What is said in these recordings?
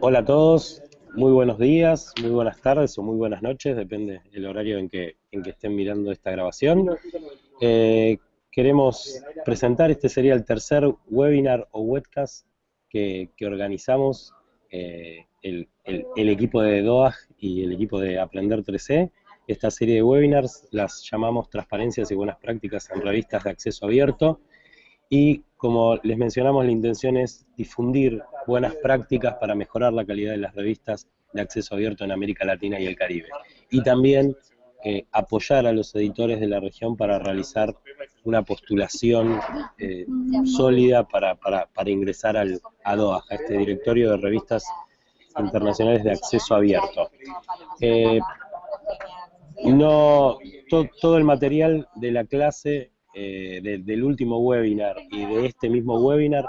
Hola a todos, muy buenos días, muy buenas tardes o muy buenas noches, depende del horario en que, en que estén mirando esta grabación. Eh, queremos presentar, este sería el tercer webinar o webcast que, organizamos eh, el, equipo de DOAG y el equipo de Aprender 3C. Esta serie de webinars las llamamos Transparencias y Buenas Prácticas en Revistas de Acceso Abierto. Y como les mencionamos, la intención es difundir buenas prácticas para mejorar la calidad de las revistas de acceso abierto en América Latina y el Caribe. Y también eh, apoyar a los editores de la región para realizar una postulación eh, sólida para, ingresar al, a DOA, a este directorio de revistas internacionales de acceso abierto. Eh, no, todo el material de la clase, del último webinar y de este mismo webinar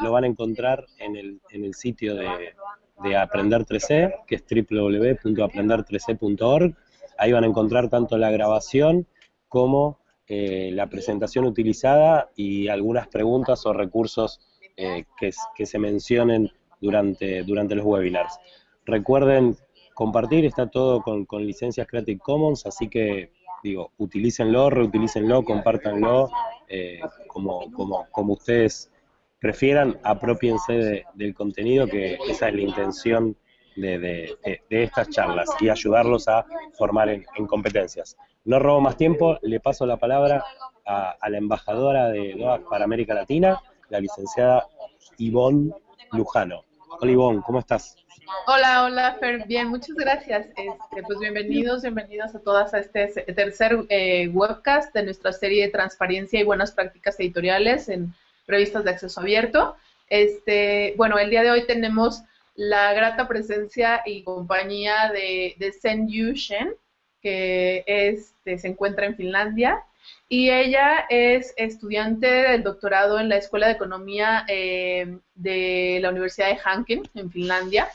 lo van a encontrar en el, en el sitio de, de Aprender 3C, que es www.aprender3c.org. Ahí van a encontrar tanto la grabación como eh, la presentación utilizada y algunas preguntas o recursos eh, que, que, se mencionen durante, durante los webinars. Recuerden compartir, está todo con, con licencias Creative Commons, así que digo, utilícenlo, reutilícenlo, compártanlo eh, como, como, como ustedes prefieran, apropiense del contenido, que esa es la intención de, estas charlas y ayudarlos a formar en, competencias. No robo más tiempo, le paso la palabra a, la embajadora de DOAC para América Latina, la licenciada Ivonne Lujano. Hola Ivonne, ¿cómo estás? Hola, hola Fer, bien, muchas gracias. Este, pues bienvenidos, bienvenidos a todas a este tercer eh, webcast de nuestra serie de transparencia y buenas prácticas editoriales en revistas de acceso abierto. Este, bueno, el día de hoy tenemos la grata presencia y compañía de, de Sen Yu Shen, que este, se encuentra en Finlandia, y ella es estudiante del doctorado en la Escuela de Economía eh, de la Universidad de Hanken, en Finlandia.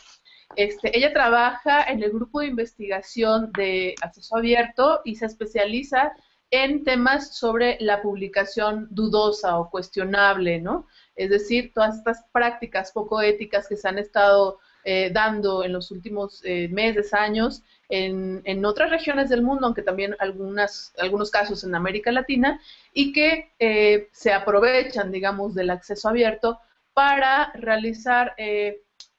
Este, ella trabaja en el grupo de investigación de acceso abierto y se especializa en temas sobre la publicación dudosa o cuestionable, ¿no? Es decir, todas estas prácticas poco éticas que se han estado eh, dando en los últimos eh, meses, años, en, otras regiones del mundo, aunque también algunas, algunos casos en América Latina, y que eh, se aprovechan, digamos, del acceso abierto para realizar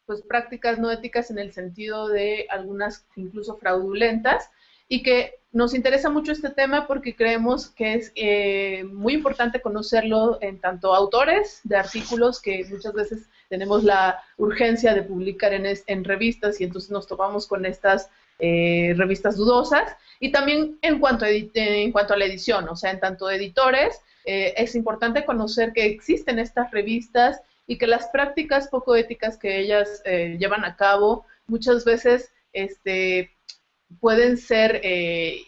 pues, prácticas no éticas en el sentido de algunas incluso fraudulentas, y que nos interesa mucho este tema porque creemos que es eh, muy importante conocerlo en tanto autores de artículos que muchas veces tenemos la urgencia de publicar en, en revistas y entonces nos topamos con estas eh, revistas dudosas. Y también en cuanto, a en cuanto a la edición, o sea, en tanto editores, eh, es importante conocer que existen estas revistas y que las prácticas poco éticas que ellas llevan a cabo muchas veces este, pueden ser, eh,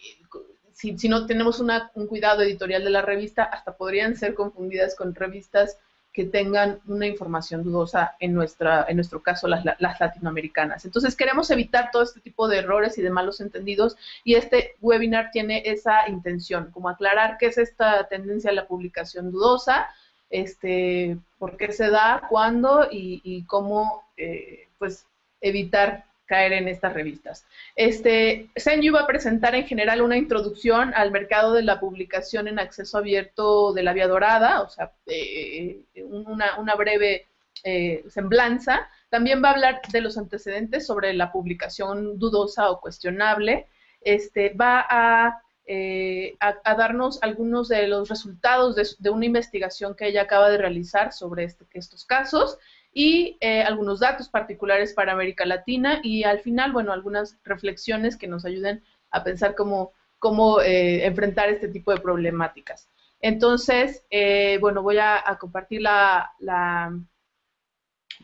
si, no tenemos un cuidado editorial de la revista, hasta podrían ser confundidas con revistas que tengan una información dudosa, en, nuestra, en nuestro caso las, latinoamericanas. Entonces queremos evitar todo este tipo de errores y de malos entendidos y este webinar tiene esa intención, como aclarar qué es esta tendencia a la publicación dudosa, este, por qué se da, cuándo y, cómo eh, pues evitar caer en estas revistas. Este, Senyu va a presentar en general una introducción al mercado de la publicación en acceso abierto de la vía dorada, o sea, eh, una, breve eh, semblanza. También va a hablar de los antecedentes sobre la publicación dudosa o cuestionable. Este, va a, eh, darnos algunos de los resultados de, una investigación que ella acaba de realizar sobre este, estos casos y eh, algunos datos particulares para América Latina y al final, bueno, algunas reflexiones que nos ayuden a pensar cómo, cómo eh, enfrentar este tipo de problemáticas. Entonces, eh, bueno, voy a, compartir la,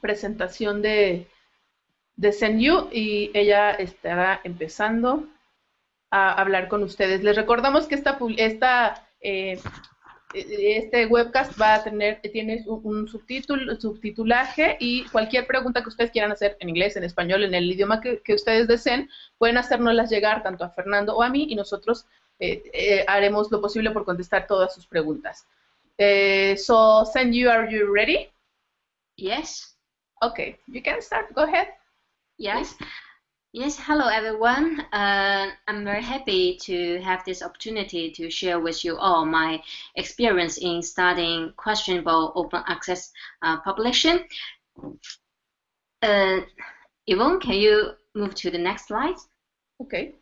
presentación de, de Senyu y ella estará empezando a hablar con ustedes. Les recordamos que esta, esta este webcast va a tener, tiene un subtítulo, subtitulaje y cualquier pregunta que ustedes quieran hacer en inglés, en español, en el idioma que, ustedes deseen, pueden hacérnoslas llegar tanto a Fernando o a mí y nosotros eh, eh, haremos lo posible por contestar todas sus preguntas. Eh, so, send you, are you ready? Yes. Okay, you can start. Go ahead. Yes. Yes, hello everyone. Uh, I'm very happy to have this opportunity to share with you all my experience in studying questionable open access uh, publishing. Uh, Ivonne, can you move to the next slide? Okay.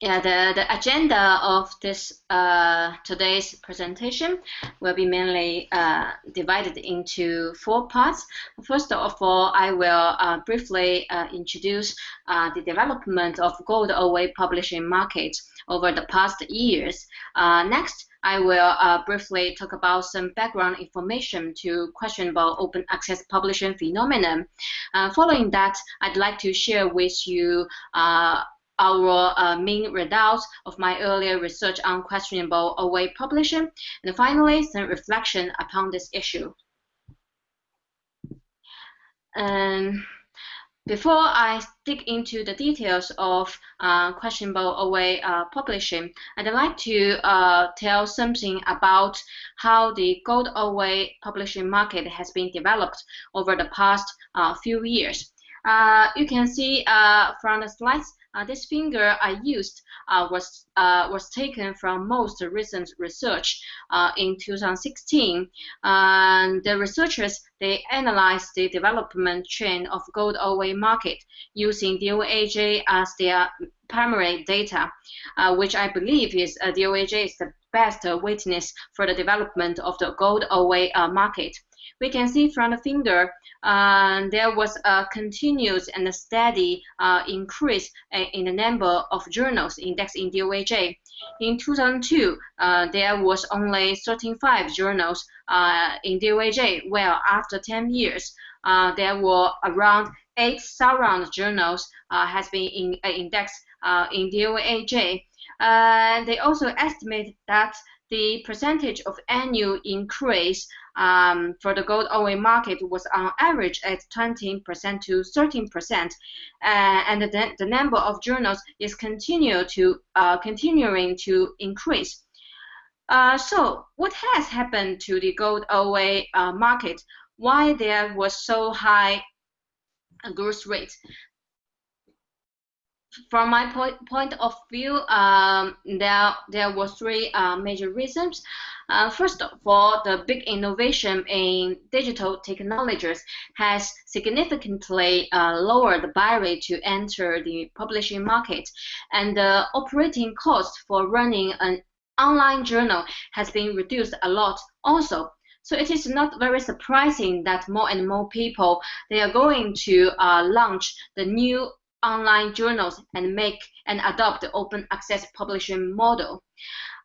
Yeah, the, the agenda of this uh, today's presentation will be mainly uh, divided into four parts. First of all, I will uh, briefly uh, introduce uh, the development of gold OA publishing market over the past years. Uh, next, I will briefly talk about some background information to questionable open access publishing phenomenon. following that, I'd like to share with you our uh, main results of my earlier research on questionable OA publishing, and finally, some reflection upon this issue. Um, before I dig into the details of uh, questionable OA uh, publishing, I'd like to uh, tell something about how the gold OA publishing market has been developed over the past uh, few years. Uh, you can see uh, from the slides uh, this finger I used uh, was uh, was taken from most recent research in 2016. the researchers they analyzed the development trend of gold OA market using DOAJ as their primary data, uh, which I believe is uh, DOAJ is the best witness for the development of the gold OA uh, market. We can see from the finger uh, there was a continuous and steady uh, increase in the number of journals indexed in DOAJ. In 2002, uh, there was only 35 journals uh, in DOAJ, Well, after 10 years, uh, there were around 8 surround journals uh, has been in, indexed in DOAJ. they also estimate that the percentage of annual increase um, for the gold OA market was on average at 20% to 13%, uh, and the, the number of journals is continue to uh, continuing to increase. Uh, so, what has happened to the gold OA uh, market? Why there was so high growth rate? From my point, point of view, um, there there were three uh, major reasons. Uh, first of all, the big innovation in digital technologies has significantly uh, lowered the barrier to enter the publishing market, and the operating cost for running an online journal has been reduced a lot also. So it is not very surprising that more and more people they are going to uh, launch the new online journals and make and adopt the open access publishing model.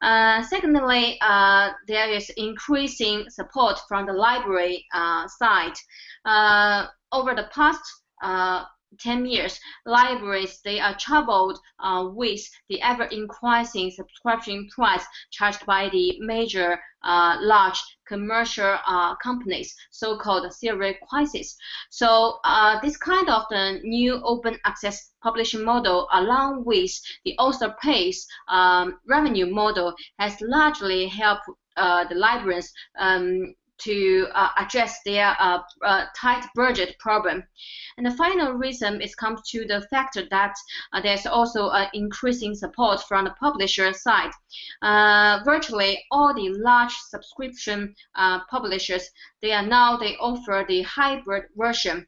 Uh, secondly, uh, there is increasing support from the library uh, side. Uh, over the past uh, 10 years, libraries, they are troubled uh, with the ever-increasing subscription price charged by the major uh, large commercial uh, companies, so-called serial crisis. So uh, this kind of the new open access publishing model, along with the author pays um, revenue model, has largely helped uh, the libraries um, to uh, address their uh, uh, tight budget problem. And the final reason is comes to the fact that uh, there's also an increasing support from the publisher side. Uh, virtually all the large subscription uh, publishers, they are now, they offer the hybrid version,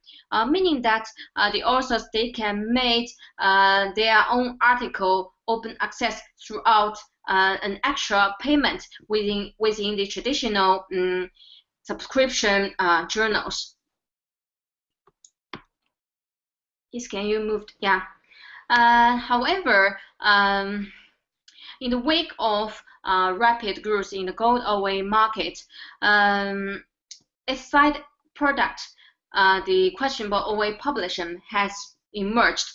meaning that the authors, they can make their own article open access throughout uh, an extra payment within within the traditional um, subscription uh, journals. Yes, can you move? Yeah. Uh, however, um, in the wake of uh, rapid growth in the gold OA market, um, its side product, uh, the questionable OA publishing, has emerged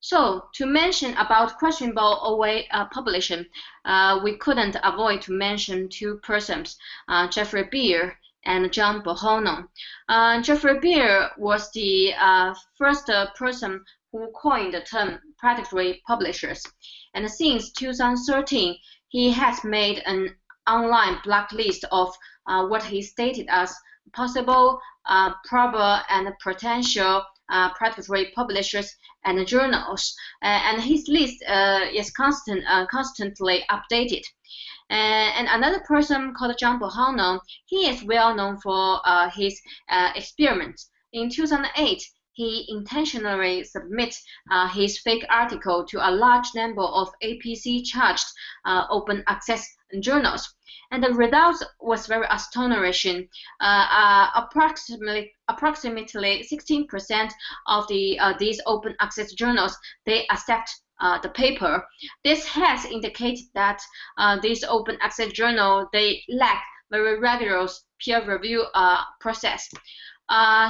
so to mention about questionable OA uh, publishing, uh, we couldn't avoid to mention two persons, uh, Jeffrey Beall and John Bohannon. Uh, Jeffrey Beall was the uh, first uh, person who coined the term predatory publishers. And since 2013, he has made an online blacklist of what he stated as possible, probable, and potential uh, predatory publishers and journals. Uh, and his list uh, is constant, constantly updated. and another person called John Bohannon, he is well known for his experiments. In 2008, he intentionally submit uh, his fake article to a large number of APC charged uh, open access journals and the result was very astonishing. Uh, uh, approximately approximately 16% of the uh, these open access journals they accept uh, the paper. This has indicated that uh, these open access journal they lack very rigorous peer review uh, process.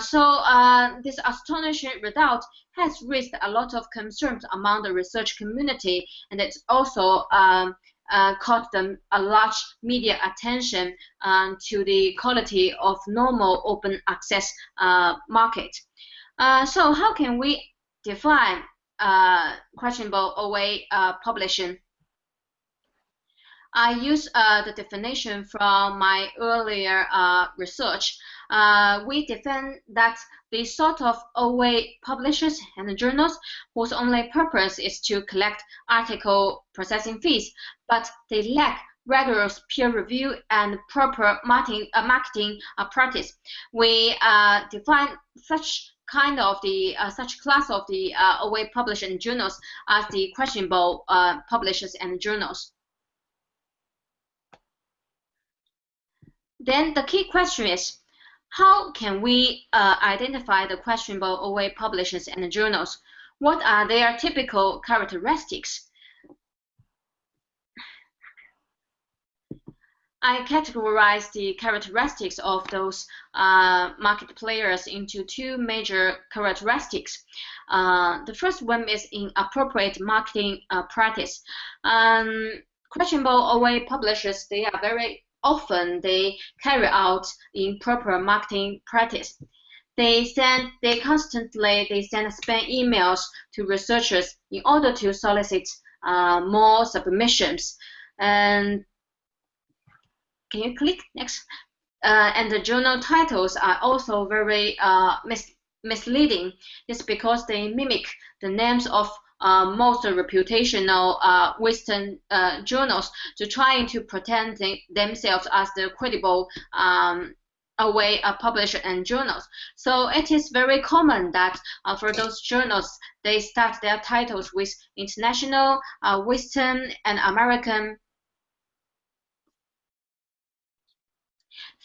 So this astonishing result has raised a lot of concerns among the research community, and it's also um, uh, caught them a large media attention um, to the quality of normal open access uh, market. Uh, so how can we define uh, questionable OA uh, publishing? I use uh, the definition from my earlier research. We define that the sort of OA publishers and journals whose only purpose is to collect article processing fees, but they lack rigorous peer review and proper marketing, uh, marketing uh, practice. We uh, define such kind of the uh, such class of the uh, publishers and journals as the questionable uh, publishers and journals. Then the key question is, how can we uh, identify the questionable OA publishers and journals? What are their typical characteristics? I categorize the characteristics of those uh, market players into two major characteristics. Uh, the first one is inappropriate marketing uh, practice. Um, questionable OA publishers, they are very often they carry out improper marketing practice. They send, they constantly, they send spam emails to researchers in order to solicit uh, more submissions. And can you click next? Uh, and the journal titles are also very uh, mis misleading. It's because they mimic the names of most reputational uh, Western uh, journals to trying to pretend themselves as the credible um, OA uh, and journals. So it is very common that uh, for those journals, they start their titles with international, uh, Western, and American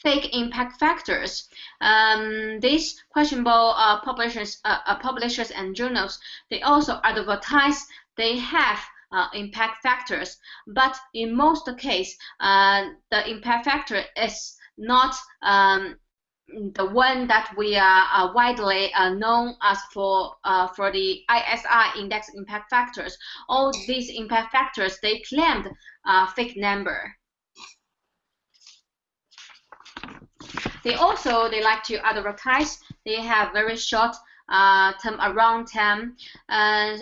fake impact factors. Um, these questionable uh, publishers, uh, uh, publishers and journals, they also advertise they have uh, impact factors, but in most case, uh, the impact factor is not um, the one that we are uh, widely uh, known as for uh, for the ISI index impact factors. All these impact factors they claimed fake number. They also they like to advertise. They have very short uh, term around time. Uh,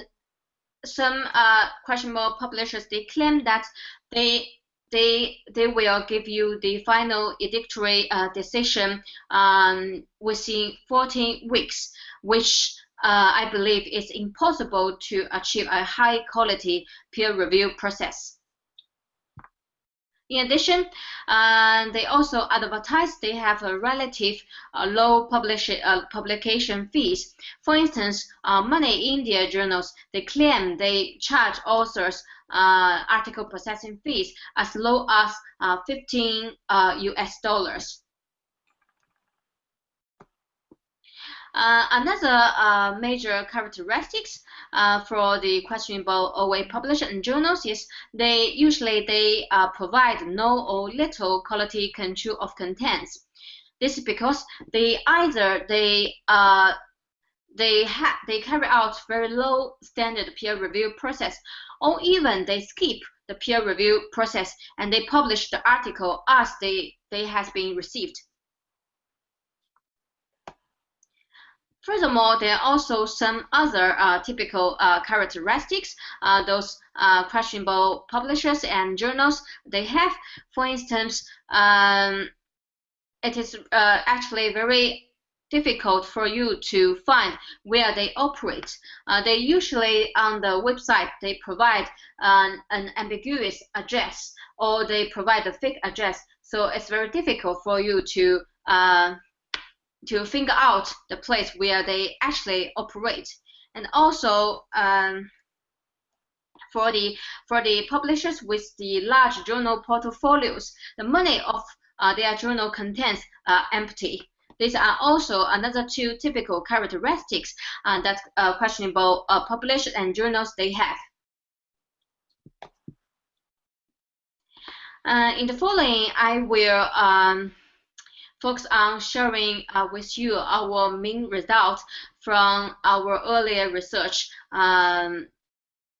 some uh, questionable publishers they claim that they they they will give you the final edictory uh, decision um, within 14 weeks, which uh, I believe is impossible to achieve a high quality peer review process. In addition, uh, they also advertise they have a relative uh, low publish, uh, publication fees. For instance, uh, Money India journals, they claim they charge authors uh, article processing fees as low as uh, 15 US dollars. Uh, another uh, major characteristics uh, for the questionable OA publishers and journals is they usually they uh, provide no or little quality control of contents. This is because they either they uh, they have they carry out very low standard peer review process, or even they skip the peer review process and they publish the article as they they has been received. Furthermore, there are also some other uh, typical uh, characteristics uh, those uh, questionable publishers and journals they have. For instance, um, it is uh, actually very difficult for you to find where they operate. Uh, they usually on the website they provide an, an ambiguous address or they provide a fake address. So it's very difficult for you to to figure out the place where they actually operate. And also um, for the for the publishers with the large journal portfolios, the money of uh, their journal contents are empty. These are also another two typical characteristics uh, that uh, questionable uh, publishers and journals they have. Uh, in the following, I will um, focus on sharing uh, with you our main results from our earlier research. Um,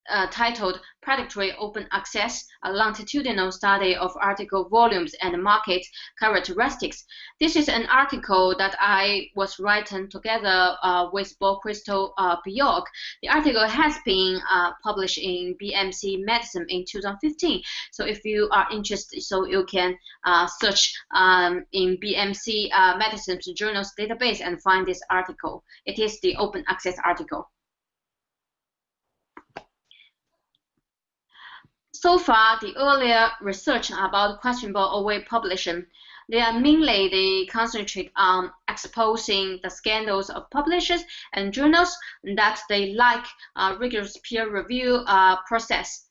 uh, titled Predatory Open Access, a longitudinal study of article volumes and market characteristics. This is an article that I was writing together uh, with Bo Christer uh, Bjork. The article has been uh, published in BMC Medicine in 2015. So if you are interested, so you can uh, search um, in BMC uh, Medicine's journals database and find this article. It is the open access article. So far, the earlier research about questionable OA publishing, they are mainly they concentrate on exposing the scandals of publishers and journals that they like a rigorous peer review uh, process.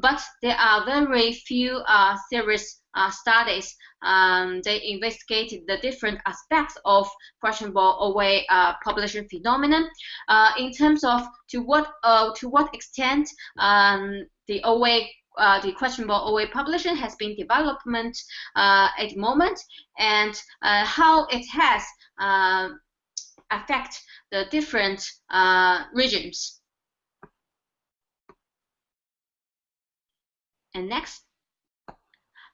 But there are very few uh, serious uh, studies. Um, they investigated the different aspects of questionable OA uh, publishing phenomenon uh, in terms of to what uh, to what extent um, the OA uh, the questionable OA publishing has been development uh, at the moment and uh, how it has uh, affect the different uh, regions. And next.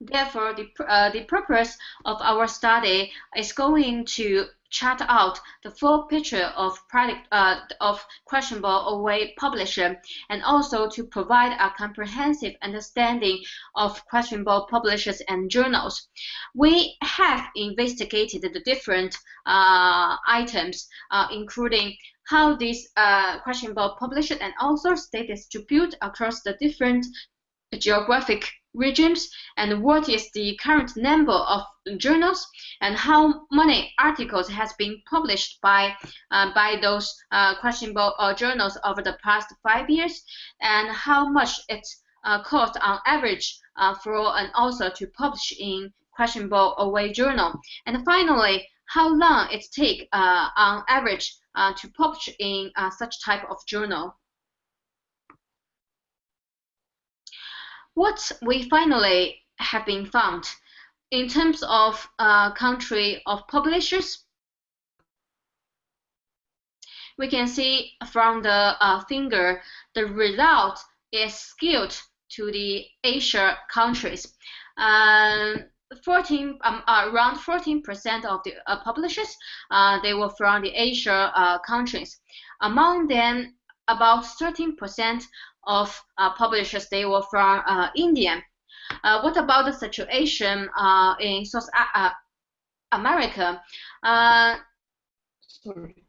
Therefore, the, uh, the purpose of our study is going to chart out the full picture of product uh, of questionable OA publisher and also to provide a comprehensive understanding of questionable publishers and journals. We have investigated the different uh, items, uh, including how these uh, questionable publishers and authors they distribute across the different geographic regions and what is the current number of journals and how many articles has been published by uh, by those uh, questionable uh, journals over the past five years and how much it uh, cost on average uh, for an author to publish in questionable OA journal and finally how long it take uh, on average to publish in such type of journal. What we finally have been found in terms of uh, country of publishers, we can see from the uh, finger the result is skewed to the Asia countries. Um, 14 um, uh, around 14% of the uh, publishers uh, they were from the Asia uh, countries. Among them, about 13% of uh, publishers they were from uh, India. Uh, what about the situation in South America? Sorry.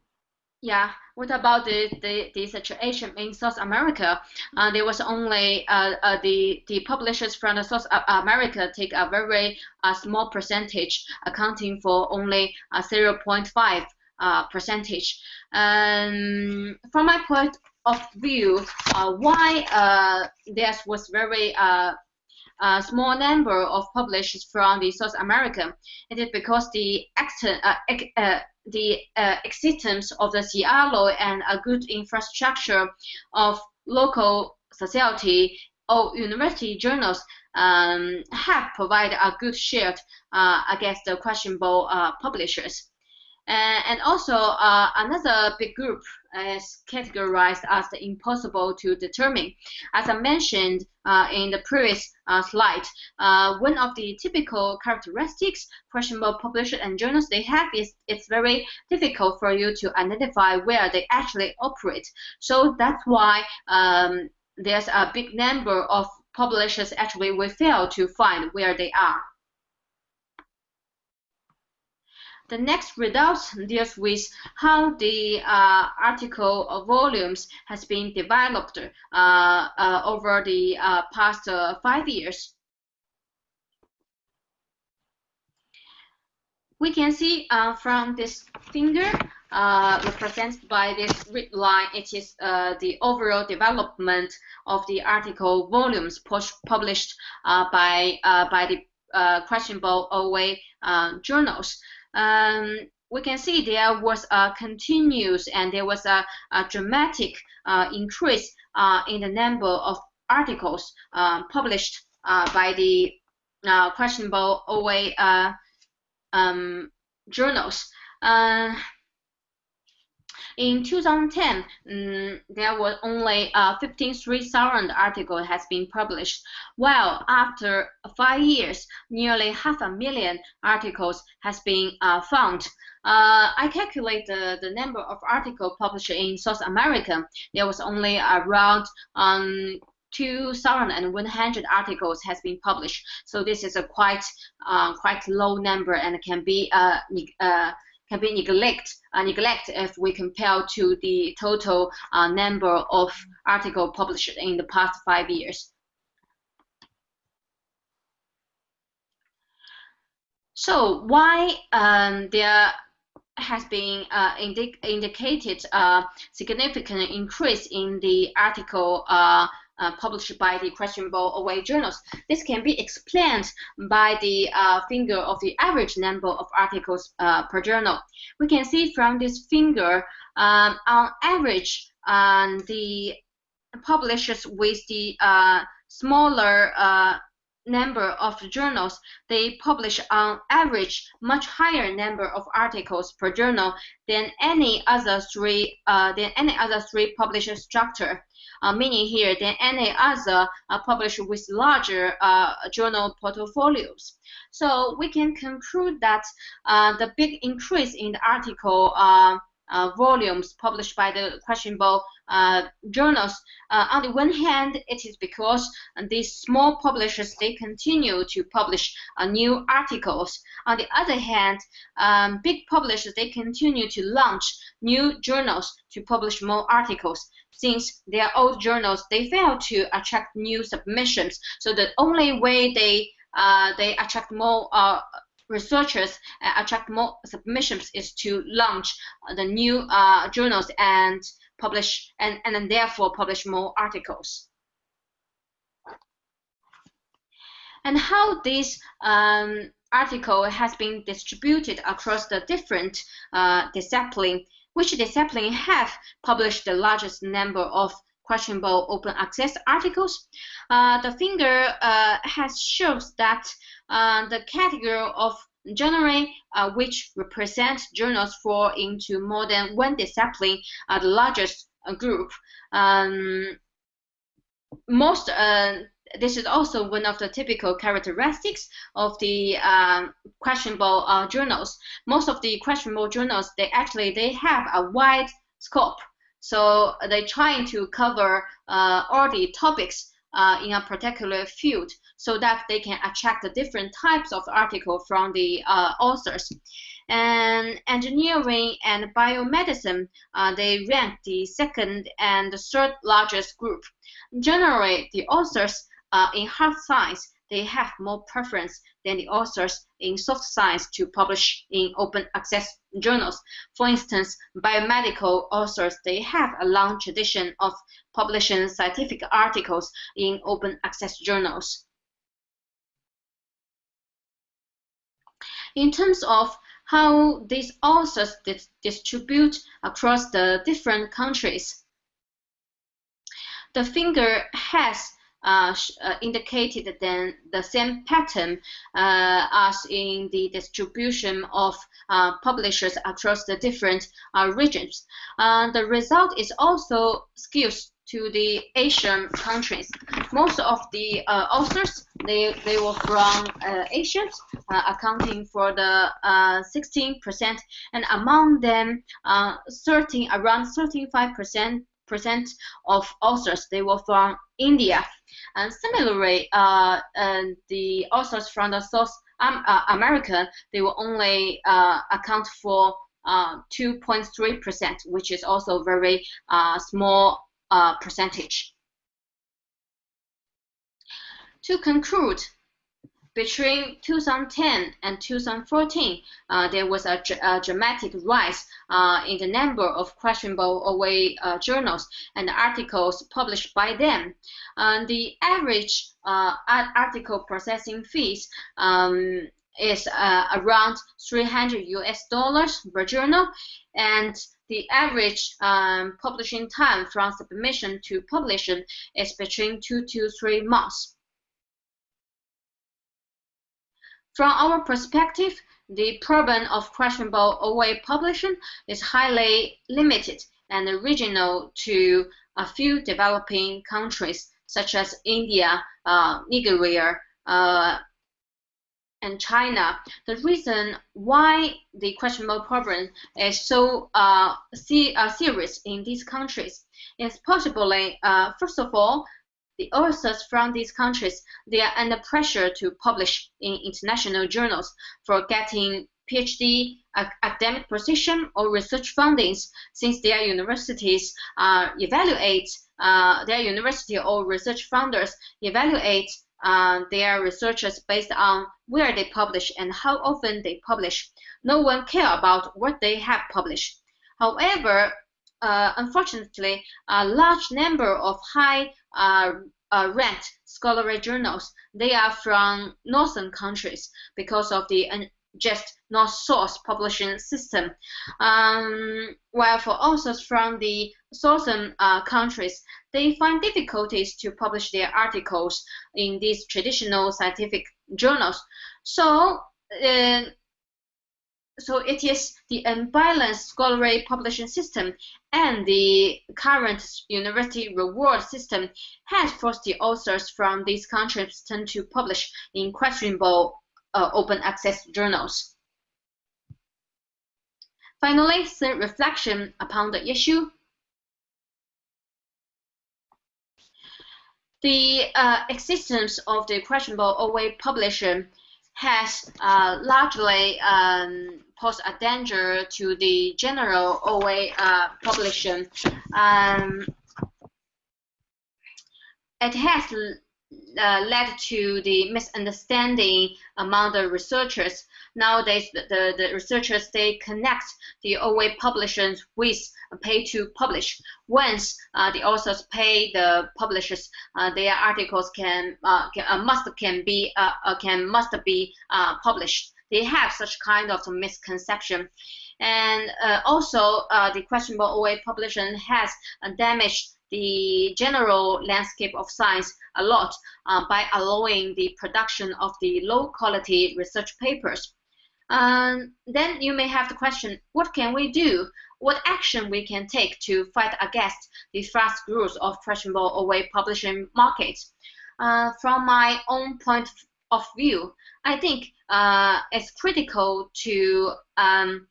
Yeah, what about the, the, the situation in South America? Uh, there was only uh, uh, the the publishers from the South America take a very small percentage, accounting for only 0.5 percentage. Um, from my point of view uh, why uh, there was very uh, a small number of publishers from the South America. It is because the uh, uh, the uh, existence of the SciELO and a good infrastructure of local society or university journals um, have provided a good shield against the questionable publishers. And also another big group is categorized as the impossible to determine. As I mentioned uh, in the previous uh, slide, uh, one of the typical characteristics questionable publishers and journals they have is it's very difficult for you to identify where they actually operate. So that's why um, there's a big number of publishers actually we fail to find where they are. The next result deals with how the uh, article volumes has been developed uh, uh, over the uh, past uh, five years. We can see from this finger represented by this red line, it is the overall development of the article volumes published by by the questionable OA journals um, we can see there was a continuous and there was a, a dramatic uh, increase uh, in the number of articles uh, published uh, by the uh, questionable OA uh, um, journals. In 2010, um, mm, there were only uh, 53,000 articles has been published, while after five years, nearly half a million articles has been uh, found. Uh, I calculate the, the number of articles published in South America. There was only around um, 2,100 articles has been published. So this is a quite uh, quite low number and can be uh, uh, can be neglect, uh, neglect if we compare to the total uh, number of articles published in the past five years. So why um, there has been uh, indi indicated a significant increase in the article uh, published by the questionable OA journals. This can be explained by the uh, figure of the average number of articles uh, per journal. We can see from this figure, um, on average, um, the publishers with the uh, smaller uh, number of journals, they publish on average much higher number of articles per journal than any other three uh, than any other three publisher structure. Uh, meaning here than any other uh, publisher with larger uh, journal portfolios. So we can conclude that uh, the big increase in the article uh, volumes published by the questionable uh, journals. Uh, on the one hand, it is because these small publishers they continue to publish uh, new articles. On the other hand, um, big publishers they continue to launch new journals to publish more articles. Since their old journals they fail to attract new submissions, so the only way they uh, they attract more uh, researchers uh, attract more submissions is to launch the new uh, journals and publish and, and then therefore publish more articles. And how this um, article has been distributed across the different uh, discipline, which discipline have published the largest number of questionable open access articles. Uh, the finger uh, has shows that uh, the category of journal uh, which represent journals fall into more than one discipline are the largest uh, group. Um, most uh, this is also one of the typical characteristics of the uh, questionable uh, journals. Most of the questionable journals, they actually they have a wide scope. So they're trying to cover uh, all the topics uh, in a particular field so that they can attract the different types of article from the uh, authors. And engineering and biomedicine, uh, they rank the second and the third largest group. Generally, the authors uh, in hard science, they have more preference than the authors in soft science to publish in open access journals. For instance, biomedical authors, they have a long tradition of publishing scientific articles in open access journals. In terms of how these authors distribute across the different countries, the finger has uh, uh, indicated then the same pattern uh, as in the distribution of uh, publishers across the different uh, regions. Uh, the result is also skewed to the Asian countries. Most of the authors they they were from Asia, accounting for the 16%, and among them, 13 around 35 percent percent of authors they were from India. And similarly, uh, and the authors from the South um, uh, America, they will only uh, account for 2.3%, uh, which is also very uh, small uh, percentage. To conclude, between 2010 and 2014, uh, there was a, a dramatic rise uh, in the number of questionable OA uh, journals and articles published by them. the average uh, article processing fees um, is uh, around 300 US dollars per journal, and the average um, publishing time from submission to publishing is between two to three months. From our perspective, the problem of questionable OA publishing is highly limited and regional to a few developing countries such as India, uh, Nigeria, uh, and China. The reason why the questionable problem is so uh, uh serious in these countries is possibly, uh, first of all, the authors from these countries, they are under pressure to publish in international journals for getting PhD academic position or research fundings since their universities uh, evaluate uh, their university or research funders evaluate uh, their researchers based on where they publish and how often they publish. No one care about what they have published. However, uh, unfortunately, a large number of high uh, uh, ranked scholarly journals, they are from northern countries because of the just not source publishing system. Um, while for authors from the southern uh, countries, they find difficulties to publish their articles in these traditional scientific journals. So uh, so it is the unbalanced scholarly publishing system and the current university reward system has forced the authors from these countries tend to publish in questionable uh, open access journals. Finally, third reflection upon the issue. The uh, existence of the questionable OA publisher has uh, largely um, posed a danger to the general OA uh, population. Um, it has uh, led to the misunderstanding among the researchers. Nowadays, the, the, researchers, they connect the OA publishers with pay to publish. Once uh, the authors pay the publishers, uh, their articles can, uh, can uh, must can be uh, can must be published. They have such kind of misconception. And also, the questionable OA publishing has damaged the general landscape of science a lot uh, by allowing the production of the low quality research papers. Um, then you may have the question, what can we do? What action we can take to fight against the fast growth of questionable OA publishing markets? Uh, from my own point of view, I think uh, it's critical to um,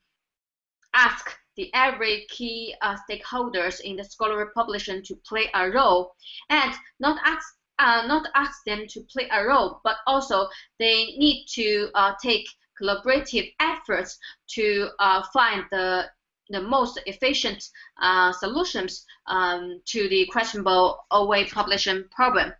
ask the every key uh, stakeholders in the scholarly publishing to play a role and not ask uh, not ask them to play a role but also they need to uh, take collaborative efforts to uh, find the the most efficient uh, solutions um, to the questionable OA publishing problem.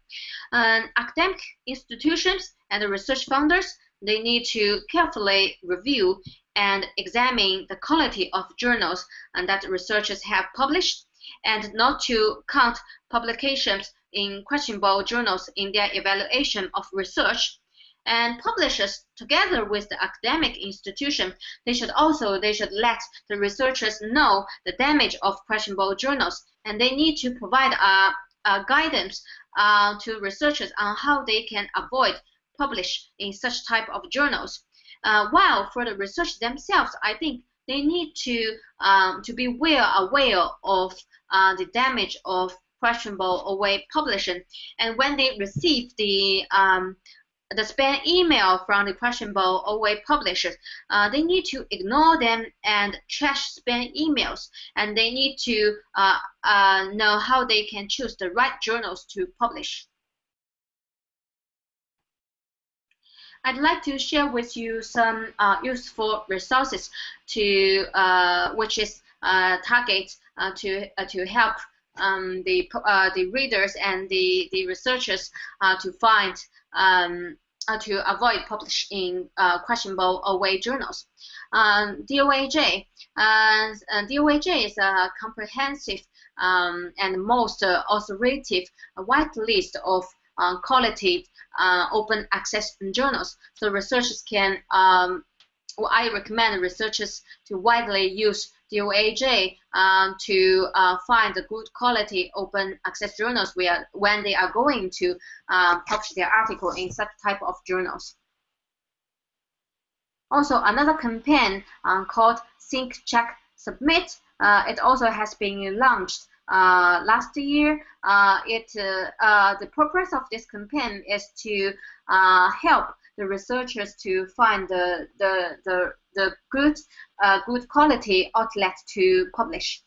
And academic institutions and the research funders, they need to carefully review and examine the quality of journals that researchers have published and not to count publications in questionable journals in their evaluation of research. And publishers together with the academic institution they should also they should let the researchers know the damage of questionable journals. And they need to provide a, a guidance uh, to researchers on how they can avoid publish in such type of journals uh, while for the research themselves, I think they need to um, to be well aware of uh, the damage of questionable OA publishing. And when they receive the um, the spam email from the questionable OA publishers, uh, they need to ignore them and trash spam emails. And they need to uh, uh, know how they can choose the right journals to publish. I'd like to share with you some uh, useful resources to uh, which is uh, target uh, to uh, to help um, the the readers and the the researchers to find um, to avoid publishing questionable OA journals. Um, DOAJ, DOAJ is a comprehensive um, and most authoritative white list of uh, quality uh, open access journals. So researchers can, um, well, I recommend researchers to widely use DOAJ um, to uh, find the good quality open access journals where, when they are going to uh, publish their article in such type of journals. Also, another campaign uh, called Think, Check, Submit, uh, it also has been launched last year. Uh, it uh, the purpose of this campaign is to help the researchers to find the the the, the good good quality outlet to publish.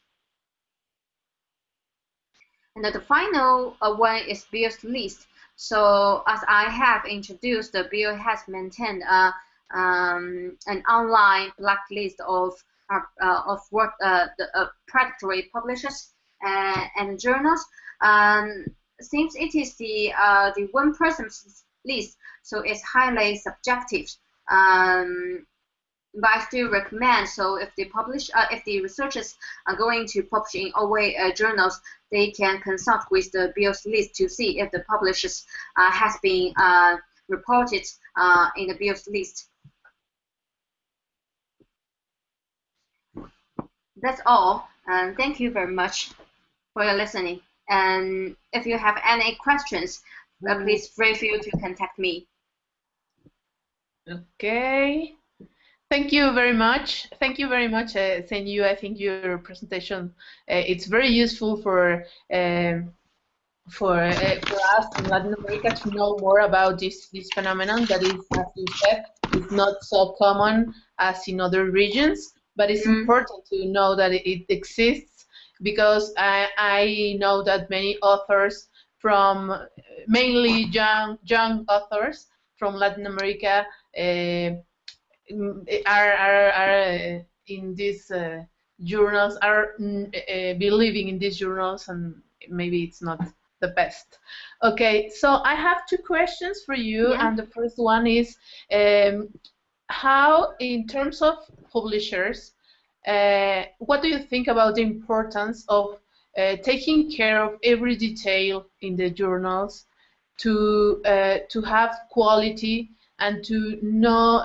And the final one is Beall's list. So as I have introduced, the Beall has maintained a, um, an online blacklist of uh, uh, of what uh, the uh, predatory publishers uh, and journals. Um, since it is the uh, the one person's list, so it's highly subjective. Um, but I still recommend. So if they publish, uh, if the researchers are going to publish in OA uh, journals, they can consult with the Beall's list to see if the publishers uh, has been uh, reported uh, in the Beall's list. That's all, and thank you very much for your listening. And if you have any questions, uh, mm-hmm. please feel free to contact me. Okay. Thank you very much. Thank you very much, uh, Cenyu. I think your presentation uh, it's very useful for um, for uh, for us in Latin America to know more about this this phenomenon that is, as you said, is not so common as in other regions, but it's mm. important to know that it exists because I, I know that many authors from mainly young young authors from Latin America uh, are, are, are uh, in these uh, journals are uh, believing in these journals and maybe it's not the best. Okay, so I have two questions for you, yeah. and the first one is um, how, in terms of publishers, what do you think about the importance of uh, taking care of every detail in the journals to uh, to have quality and to know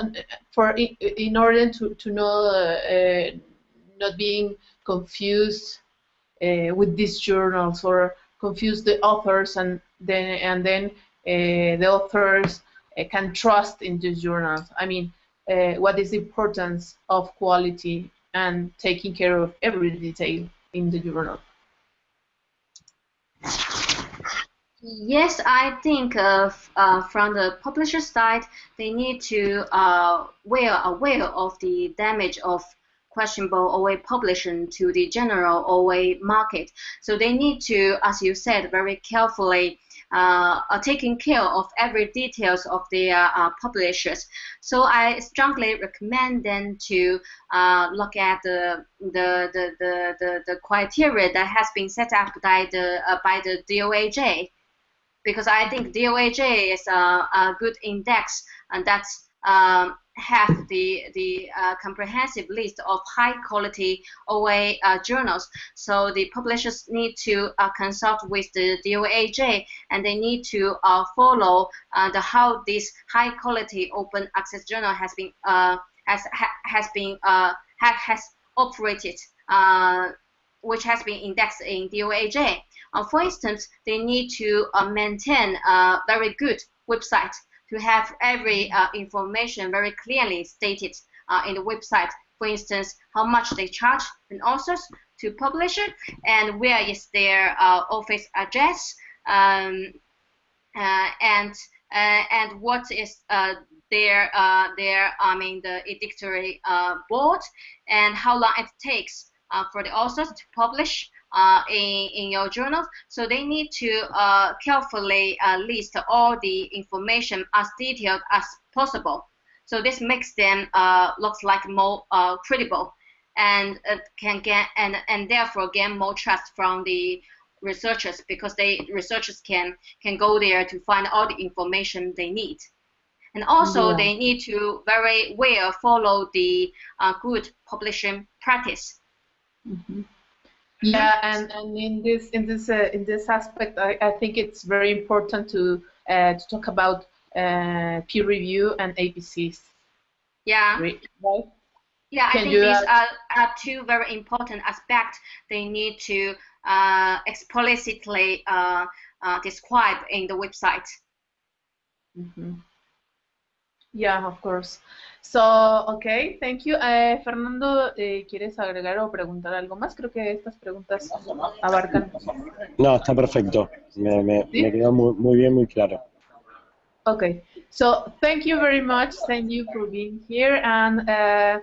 for in order to to know uh, not being confused uh, with these journals or confuse the authors and then and then uh, the authors can trust in these journals. I mean, what is the importance of quality and taking care of every detail in the journal. Yes, I think uh, uh, from the publisher side, they need to uh, well aware of the damage of questionable OA publishing to the general OA market. So they need to, as you said, very carefully are taking care of every details of their uh, publishers. So I strongly recommend them to uh, look at the, the, the, the, the, criteria that has been set up by the, uh, by the DOAJ because I think DOAJ is a, a good index and that's um, have the the uh, comprehensive list of high quality OA uh, journals. So the publishers need to uh, consult with the DOAJ and they need to uh, follow uh, the how this high quality open access journal has been uh, has ha, has been ha, has operated, which has been indexed in DOAJ. for instance, they need to maintain a very good website to have every uh, information very clearly stated uh, in the website. For instance, how much they charge an authors to publish it, and where is their uh, office address, um, uh, and uh, and what is uh, their their I mean the edictory board, and how long it takes for the authors to publish uh, in, in your journals. So they need to uh, carefully uh, list all the information as detailed as possible. So this makes them uh, looks like more uh, credible and uh, can get and, and therefore gain more trust from the researchers because they researchers can can go there to find all the information they need. And also, yeah. they need to very well follow the uh, good publishing practice. Mm -hmm. Yeah, and, and in this in this uh, in this aspect, I, I think it's very important to uh, to talk about uh, peer review and APCs. Yeah. Right. Yeah, Can I think these are, are two very important aspects they need to uh, explicitly uh, uh, describe in the website. Mm -hmm. Yeah, of course. So, okay, thank you. Eh, Fernando, eh, ¿quieres agregar o preguntar algo más? Creo que estas preguntas abarcan. No, está perfecto. Me, me, ¿Sí? me quedó muy, muy bien, muy claro. Okay, so thank you very much. Thank you for being here. And uh,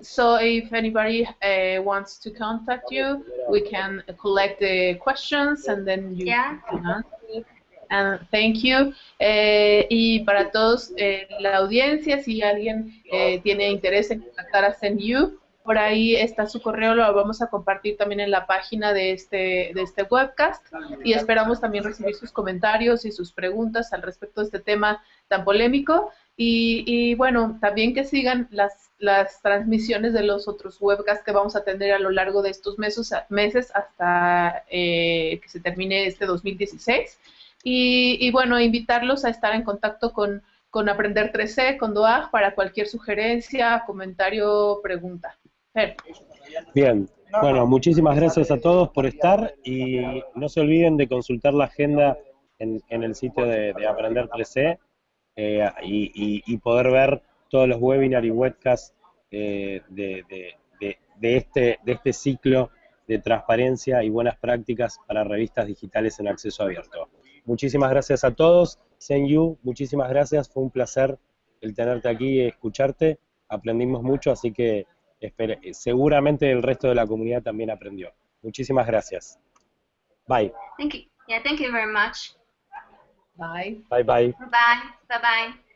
so if anybody uh, wants to contact you, we can collect the questions and then you yeah. can answer. And thank you. Eh, y para todos eh, la audiencia, si alguien eh, tiene interés en contactar a SendYou, por ahí está su correo, lo vamos a compartir también en la página de este, de este webcast y esperamos también recibir sus comentarios y sus preguntas al respecto de este tema tan polémico. Y, y bueno, también que sigan las, las transmisiones de los otros webcasts que vamos a tener a lo largo de estos meses, meses hasta que se termine este 2016. Y, y, bueno, invitarlos a estar en contacto con, con Aprender 3C, con DOAG, para cualquier sugerencia, comentario, pregunta. Bien, bueno, muchísimas gracias a todos por estar y no se olviden de consultar la agenda en, en el sitio de, Aprender 3C eh, y, y, poder ver todos los webinars y webcasts eh, de, de, de, este, de este ciclo de transparencia y buenas prácticas para revistas digitales en acceso abierto. Muchísimas gracias a todos. Senyu, muchísimas gracias. Fue un placer el tenerte aquí y escucharte. Aprendimos mucho, así que seguramente el resto de la comunidad también aprendió. Muchísimas gracias. Bye. Thank you. Yeah, thank you very much. Bye. Bye bye. Bye. Bye bye.